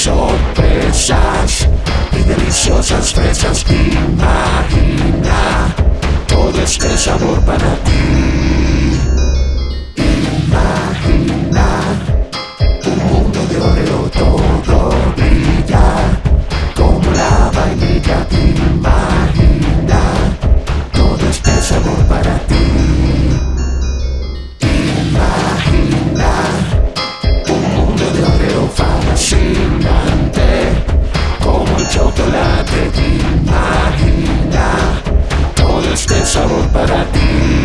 sorpresas y deliciosas fresas. Imagina todo este sabor para ti. Imagina un mundo de oreo todo brilla como la vainilla. Imagina todo este sabor. sabor para ti.